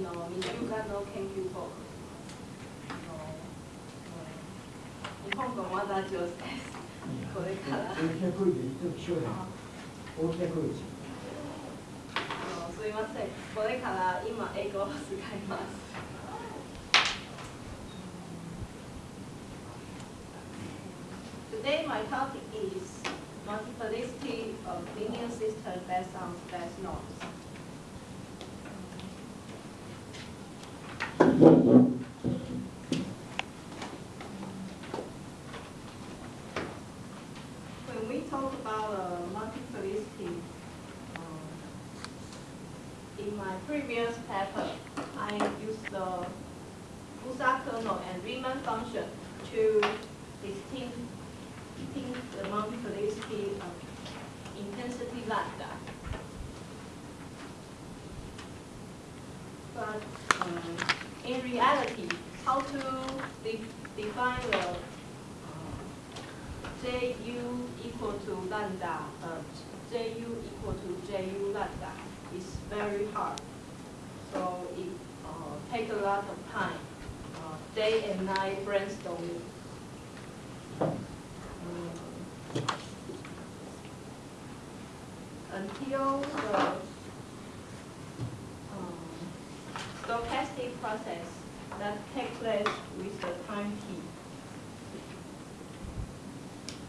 の2週間の研究報告の日本語まだ上手です。これから。大きな声で言って気象や大きな声ですあのすいません。これから今英語を使います。Today my topic is multiplicity of linear system based on space norms. When we talk about uh, multiplicity, um, in my previous paper, I used the Busa kernel and Riemann function to distinct, distinct the multiplicity of intensity lambda. But um, in reality, how to de- define the uh, Ju equal to lambda, uh, Ju equal to Ju lambda is very hard. So it uh, take a lot of time, uh, day and night brainstorming. Um, until the um, stochastic process that take place with the time t.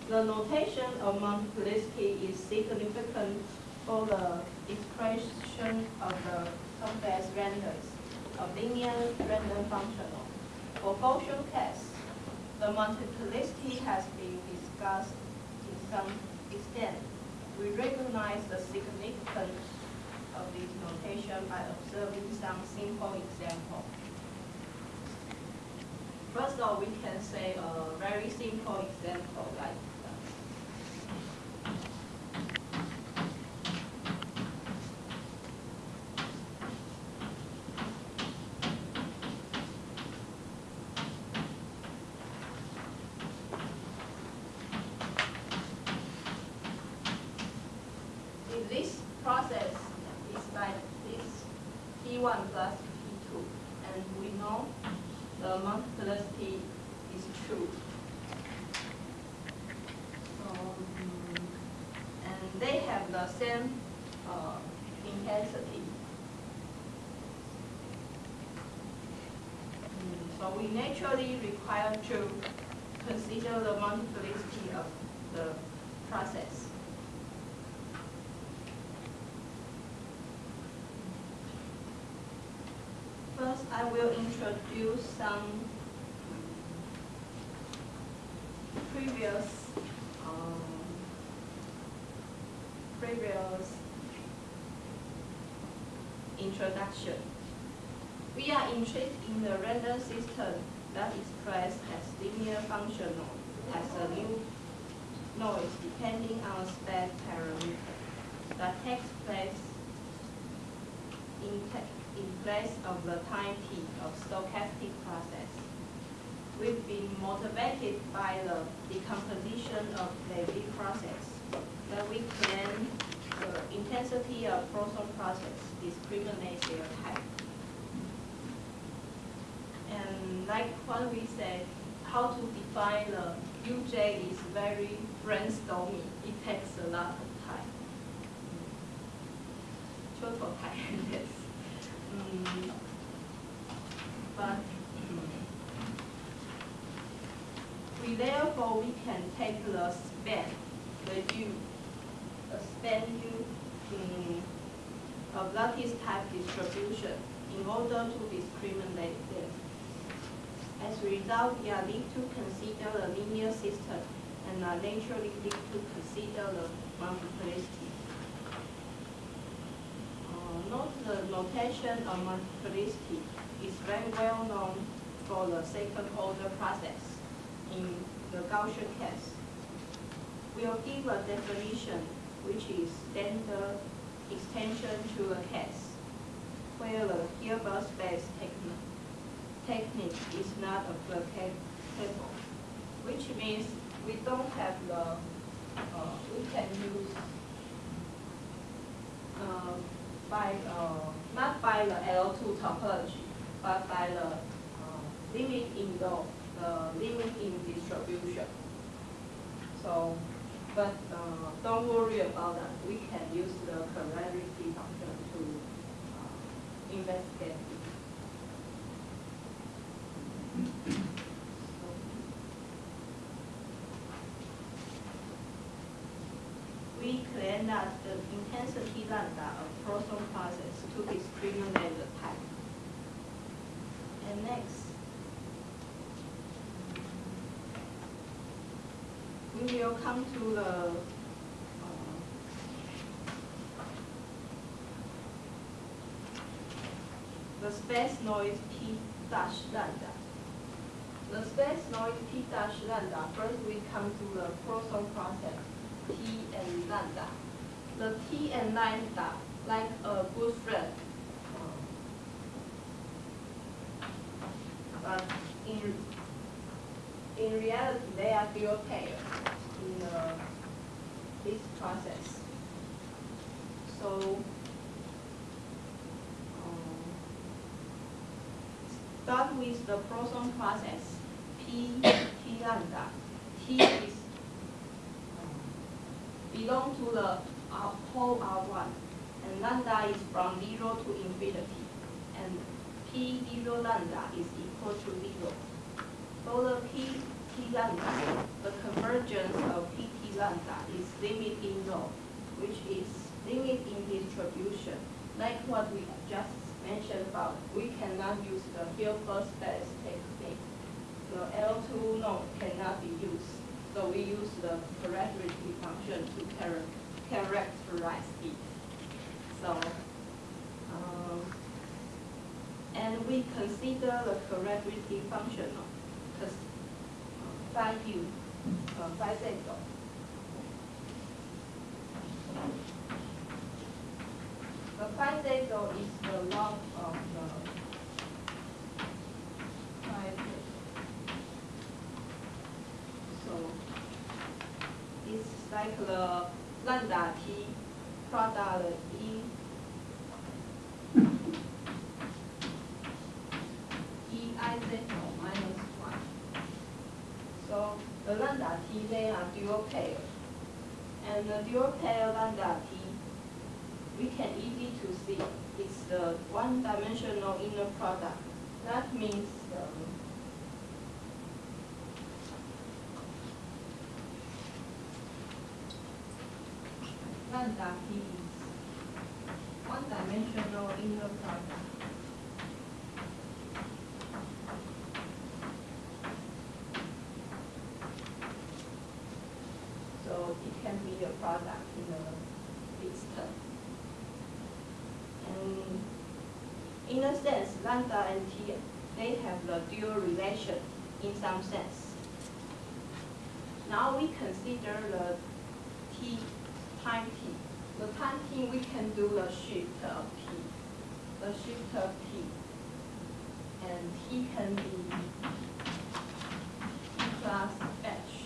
The notation of multiplicity is significant for the expression of the complex randoms of linear random functional. For Gaussian case, the multiplicity has been discussed in some extent. We recognize the significance of this notation by observing some simple example. First of all, we can say a very simple example like in this process is like this P1 plus P2, and we know the multiplicity is true. So, mm, and they have the same uh, intensity. Mm, So we naturally require to consider the multiplicity of the process. First, I will introduce some previous, um, previous introduction. We are interested in the random system that expressed as linear functional as a new noise depending on space parameter that takes place in, in place of the time t of stochastic process. We've been motivated by the decomposition of Levy process that we claim the intensity of proton process discriminates their type. And like what we said, how to define the UJ is very brainstorming. It takes a lot of time. Short of time, yes. Mm. But we therefore we can take the span, the U, the span U mm, of lattice type distribution in order to discriminate them. As a result, we are need to consider the linear system and are naturally need to consider the multiplicity. Uh, note the notation of multiplicity is very well known for the second order process in the Gaussian case. We'll give a definition which is standard extension to a case where the Hilbert space technique technique is not applicable, which means we don't have the, uh, we can use uh, by, uh, not by the L2 topology, but by the uh, limit in the, the limit in distribution. So, but uh, don't worry about that. We can use the correlation function to uh, investigate. We claim that the intensity lambda of proton process to discriminate the type. And next, we will come to the uh, the space noise p dash lambda. The space noise p dash lambda, first we come to the proton process t and lambda. The t and lambda, like a good friend. But in in reality, they are dual pair in uh, this process. So, um, start with the proton process, P, T lambda. T is um, belong to the R, whole R1, and lambda is from 0 to infinity, and P 0 lambda is equal to 0. So the P T lambda, the convergence of P lambda is limit in rho, which is limit in distribution. Like what we just mentioned about, we cannot use the Hilbert space technique. The L2 norm cannot be used, so we use the characteristic function to char characterize it. So, um, and we consider the characteristic function phi u, uh, phi z dot. The z dot is the log of the phi z. So it's like the lambda t product e e i z minus one. So the lambda t, they are dual pair. And the dual pair lambda t, we can easy to see it's the one-dimensional inner product. That means um, lambda t is one-dimensional inner product. So it can be a product in a system. And in a sense, lambda and t, they have the dual relation in some sense. Now we consider the t, time t. The time t, we can do the shift of t. The shift of t. And t can be t plus h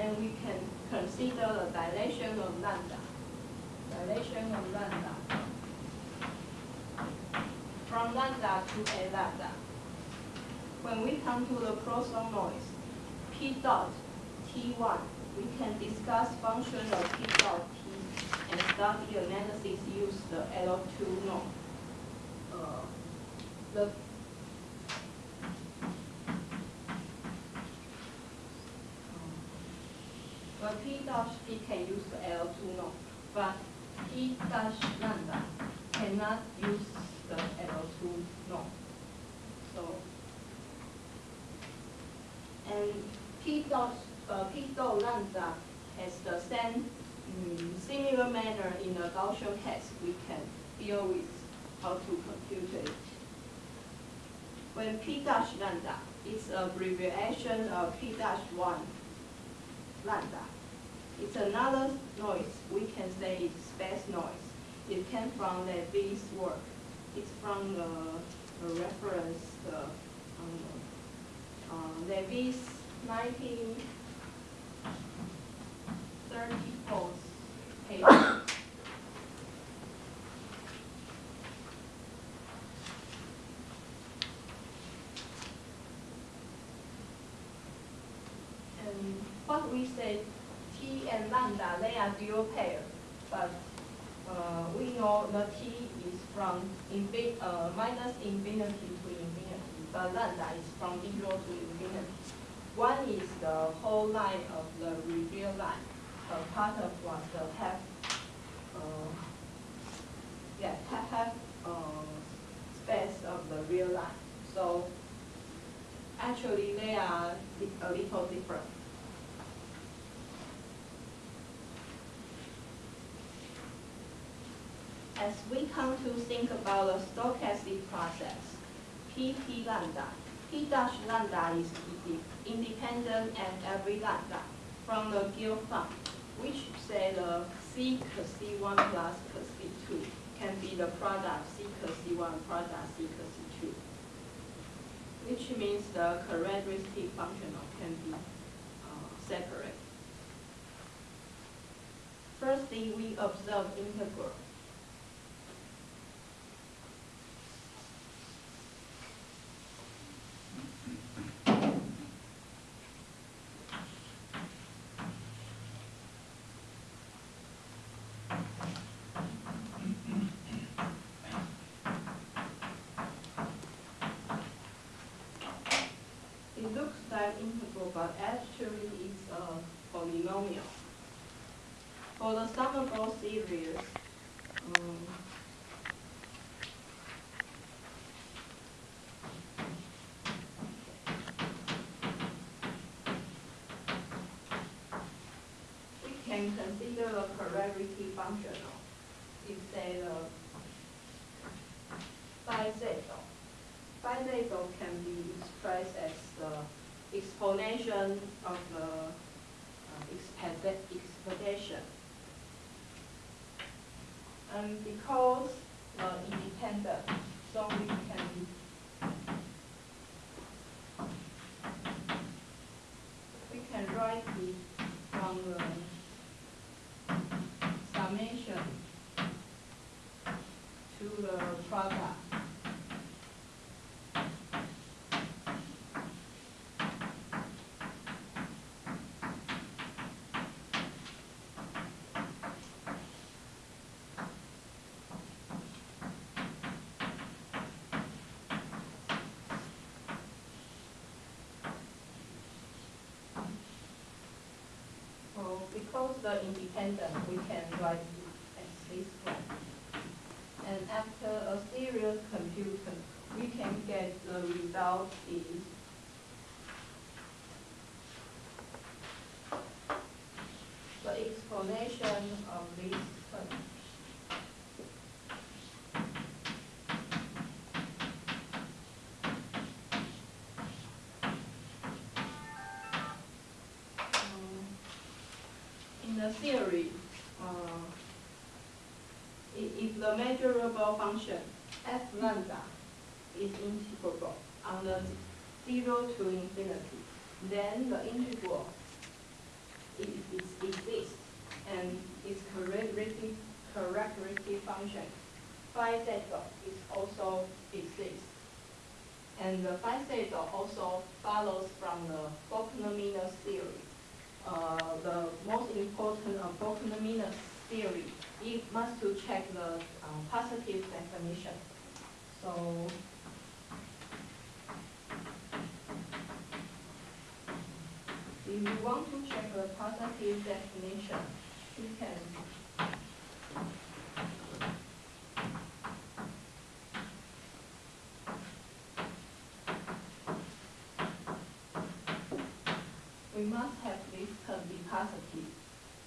and we can consider the dilation of lambda. Dilation of lambda. From lambda to a lambda. When we come to the proton noise, P dot T1, we can discuss function of P dot T and start the analysis use the L2 norm. Uh, the But P dash P can use the L2 norm, but P dash lambda cannot use the L2 norm. So, and P dot, uh, P dot lambda has the same, mm, similar manner in the Gaussian case, we can deal with how to compute it. When P dash lambda is abbreviation of P dash one lambda. It's another noise. We can say it's space noise. It came from the Levy's work it's from the, the reference the um, uh, Levy's 1934 paper. and what we said, T and lambda, they are dual pair, but uh, we know the T from uh, minus infinity to infinity, but lambda is from zero to infinity. One is the whole line of the reveal line. A part of what the half, uh, yeah, half, half uh, space of the real line. So actually they are a little different. As we come to think about the stochastic process, Pp lambda, P dash lambda is independent at every lambda from the Gill which say the C cos C1 plus cos C2 can be the product C cos C1 product C cos C2, which means the characteristic functional can be uh, separate. Firstly, we observe integral. Like integral, but actually it's a polynomial. For the Somerville series, um, we can consider the polarity functional. If say the phi zeta. Phi can be expressed as the exponential of the uh, expedition. And because uh, independent, so we can we can write it from the summation to the product. Because the independent, we can write it as this one. And after a serial computation, we can get the result is measurable function f lambda is integrable on the zero to infinity, then the integral it, it exists and its characteristic, characteristic function phi zeta is also exists. And the phi zeta also follows from the Bochner-Minlos theory. Uh, the most important of Bochner-Minlos theory, it must to check the um, positive definition. So if you want to check the positive definition, you can we must have this term be positive.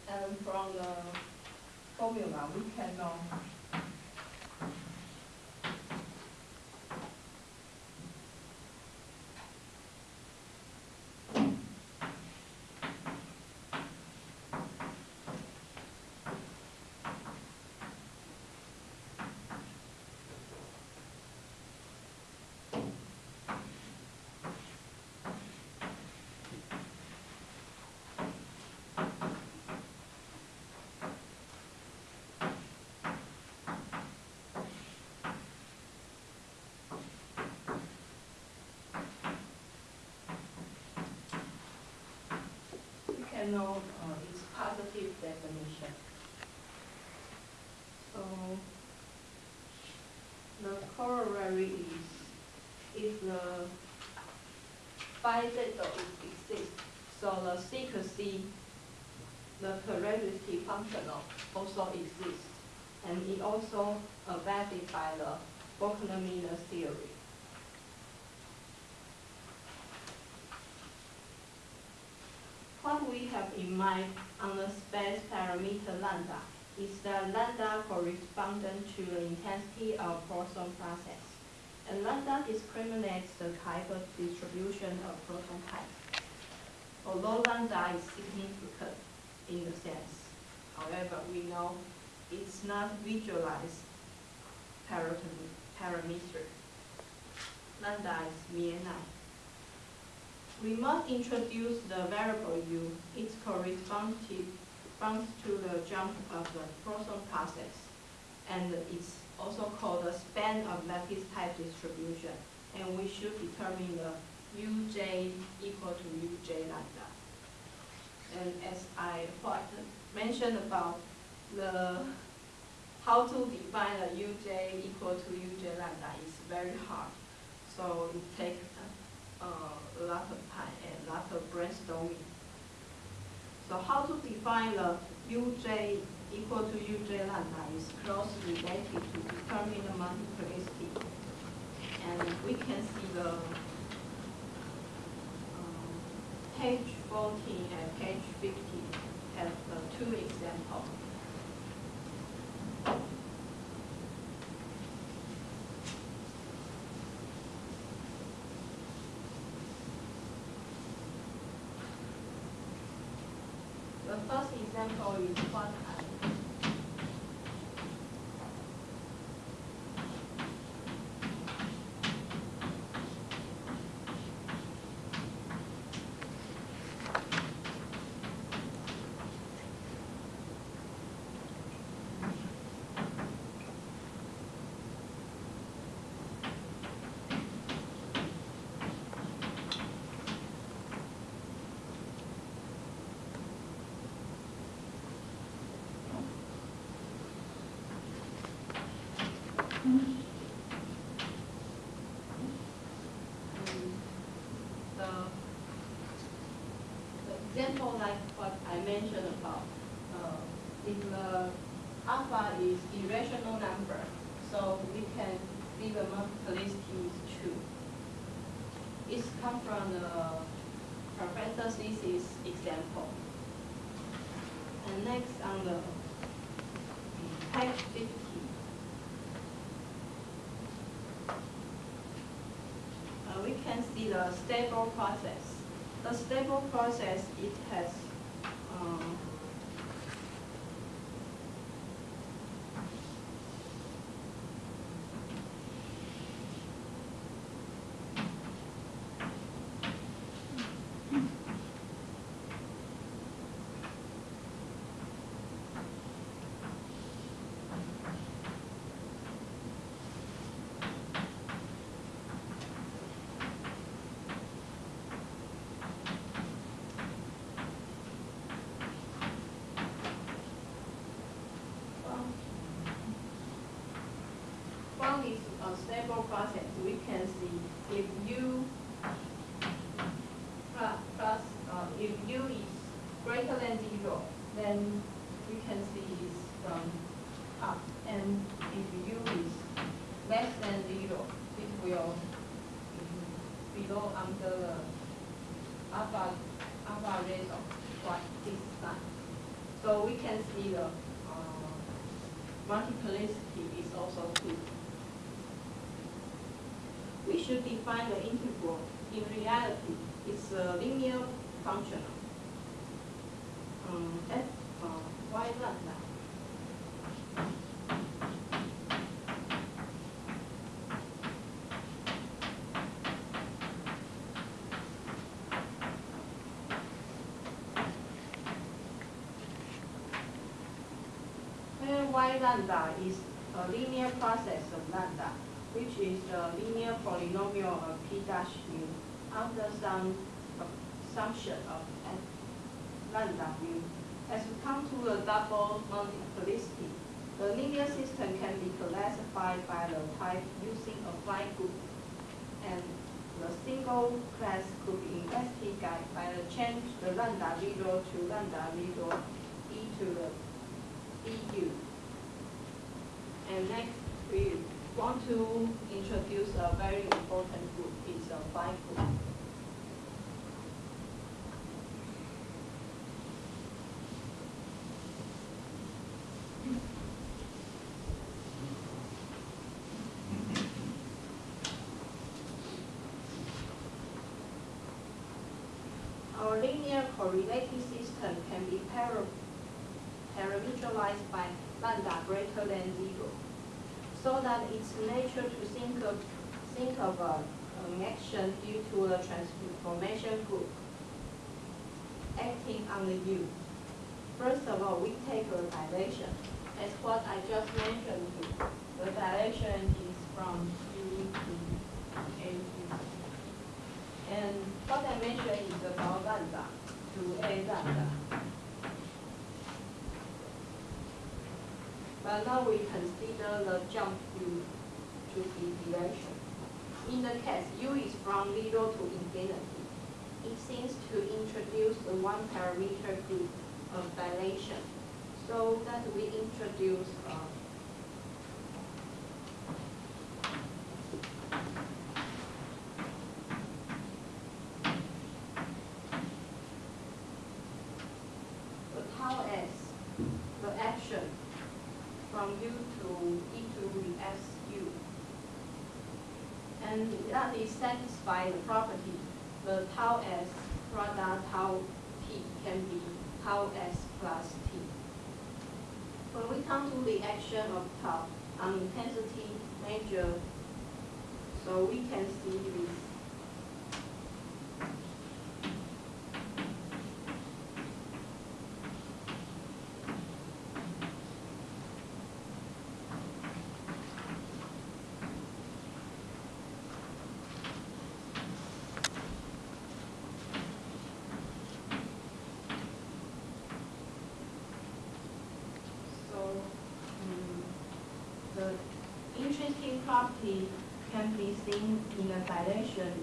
And from the formula, we can know can know uh, its positive definition. So the corollary is if the bizettel exists, so the secrecy, the plurality functional also exists, and it also abetted by the Bochner-Minlos theory. What we have in mind on the space parameter lambda is the lambda correspondent to the intensity of proton process. And lambda discriminates the type of distribution of proton types. Although lambda is significant in the sense, however, we know it's not visualized parameter. Lambda is nine. We must introduce the variable u. It corresponds to, the jump of the proton process, and it's also called the span of lattice type distribution. And we should determine the uj equal to uj lambda. And as I mentioned about the how to define the uj equal to uj lambda is very hard. So it takes a lot of time and a lot of brainstorming. So how to define the uj equal to uj lambda is closely related to determine the multiplicity. And we can see the um, page 14 and page 15 have two examples. First example is what mentioned about, uh, if the alpha is irrational number, so we can see the multiplicity is two. It's come from the Professor Si Si's example. And next on the page fifty. uh, we can see the stable process. The stable process, it has um, From from this uh, stable process, we can see if u plus, plus uh, if u is greater than zero, then we can see it's from up. And if u is less than zero, it will be below under the alpha alpha rate of what this sign. So we can see the uh, multiplicity is also two. We define the integral. In reality, it's a linear functional. Um, f uh, y lambda. Where y lambda is a linear process of lambda, which is the linear polynomial of p dash u under some assumption of f. lambda mu. As we come to the double multiplicity, the linear system can be classified by the type using a fine group. And the single class could be investigated by the change the lambda zero to lambda zero e to the du. And next, we want to introduce a very important group, it's a phi group. Our linear correlating system can be para- parameterized by lambda greater than zero, so that it's natural to think of, think of a, an action due to a transformation group acting on the U. First of all, we take a dilation. As what I just mentioned, the dilation is from U to. And what I mentioned is about lambda to A lambda. But now we consider the jump U to be dilation. In the case U is from zero to infinity, it seems to introduce the one parameter group of dilation. So that we introduce uh, the tau s, the action from U to E to the SU. And that is satisfy the property, the tau s product tau t can be tau s plus t. When we come to the action of tau on intensity measure, so we can see this So, mm, the interesting property can be seen in the dilation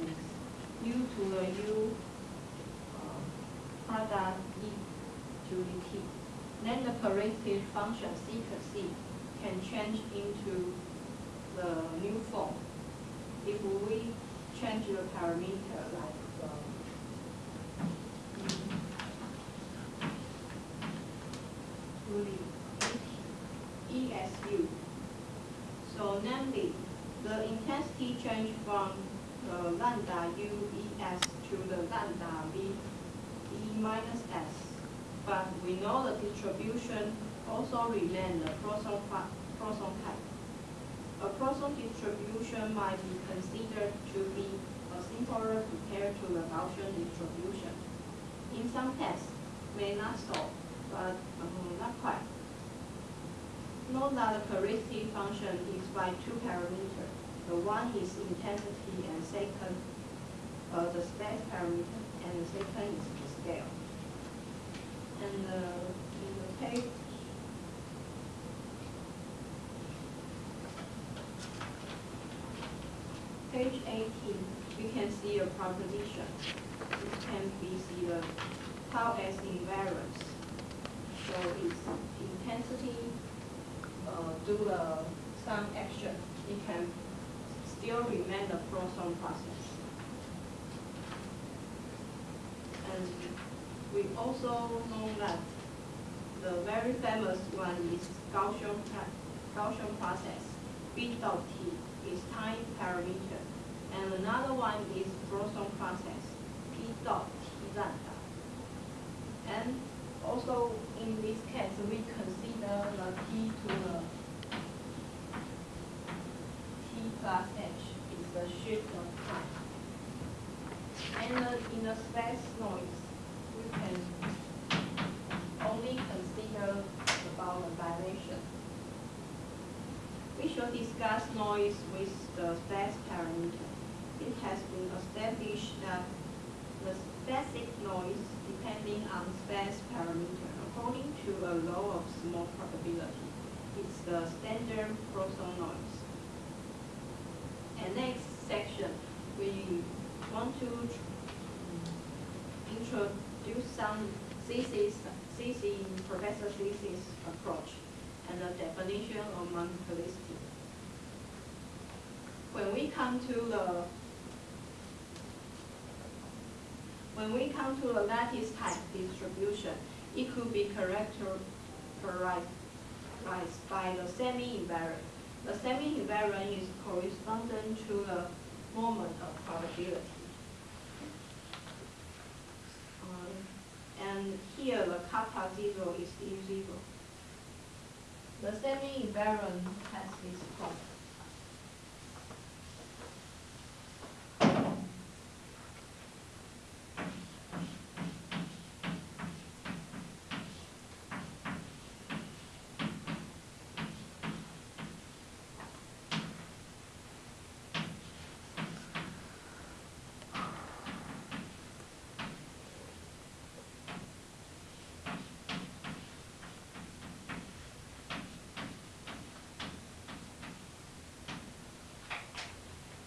u to the u uh, product e to the t. Then the corrective function c plus c can change into the new form. If we change the parameter like um, to the ESU. So namely, the intensity change from the lambda u e s to the lambda V E minus S. But we know the distribution also remain the Poisson, Poisson type. A Poisson distribution might be considered to be a simpler compared to the Gaussian distribution. In some tests, may not so, but um, not quite. Note that the corrective function is by two parameters. The one is intensity and second, uh, the space parameter, and the second is the scale. And uh, in the page, page eighteen, we can see a proposition. It can be see the tau as invariance. So it's intensity, uh, do the some action, it can still remain the Poisson process. And we also know that the very famous one is Gaussian, Gaussian process. B dot T is time parameter. And another one is Poisson process, P dot T lambda. And also in this case, we consider the T to the plus H is the shift of time. And in the space noise, we can only consider about the dilation. We shall discuss noise with the space parameter. It has been established that the basic noise depending on space parameter according to a law of small probability. It's the standard Poisson noise. Next section, we want to introduce some thesis, thesis, Professor thesis approach and the definition of multiplicity. When we come to the when we come to the lattice type distribution, it could be characterized by the semi-invariant. The semi-invariant is correspondent to the moment of probability. Um, and here the kappa zero is u zero. The semi-invariant has this point.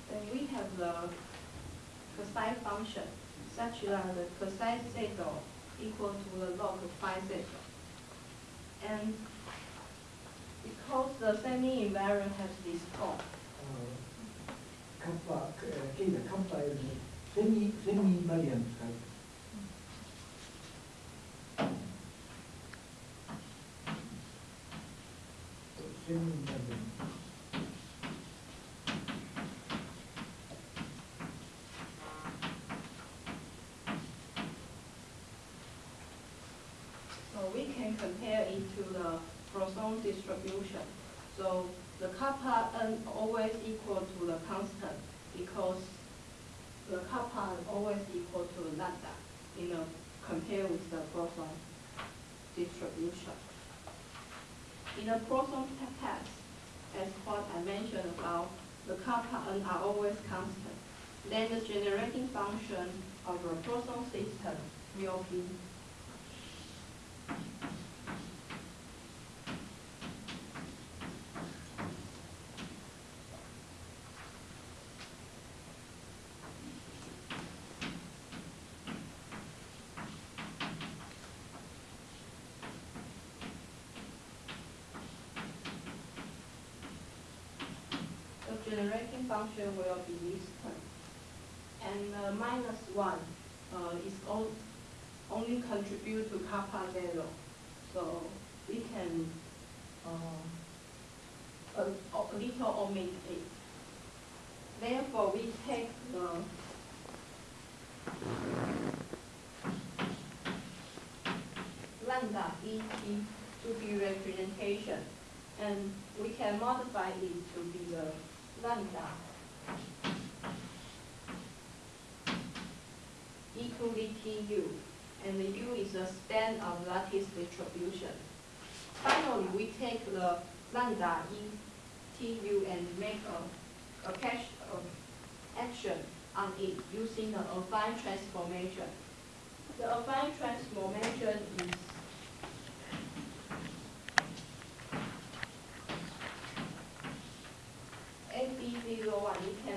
Then we have the cosine function such that the cosine theta equal to the log phi z. And because the semi-invariant has this form. Uh, semi-invariant semi the kappa n always equal to the constant because the kappa n always equal to lambda, you know, compare with the Poisson distribution. In a Poisson test, as what I mentioned about, the kappa n are always constant. Then the generating function of a Poisson system will be the generating function will be this. And uh, minus one uh, is on, only contribute to kappa zero. So we can uh, a, a little omit it. Therefore, we take the lambda et to be representation, and we can modify it to be the lambda equally tu, and the u is the span of lattice distribution. Finally, we take the lambda e tu and make a, a cache of action on it using the affine transformation. The affine transformation is 那个晚一天。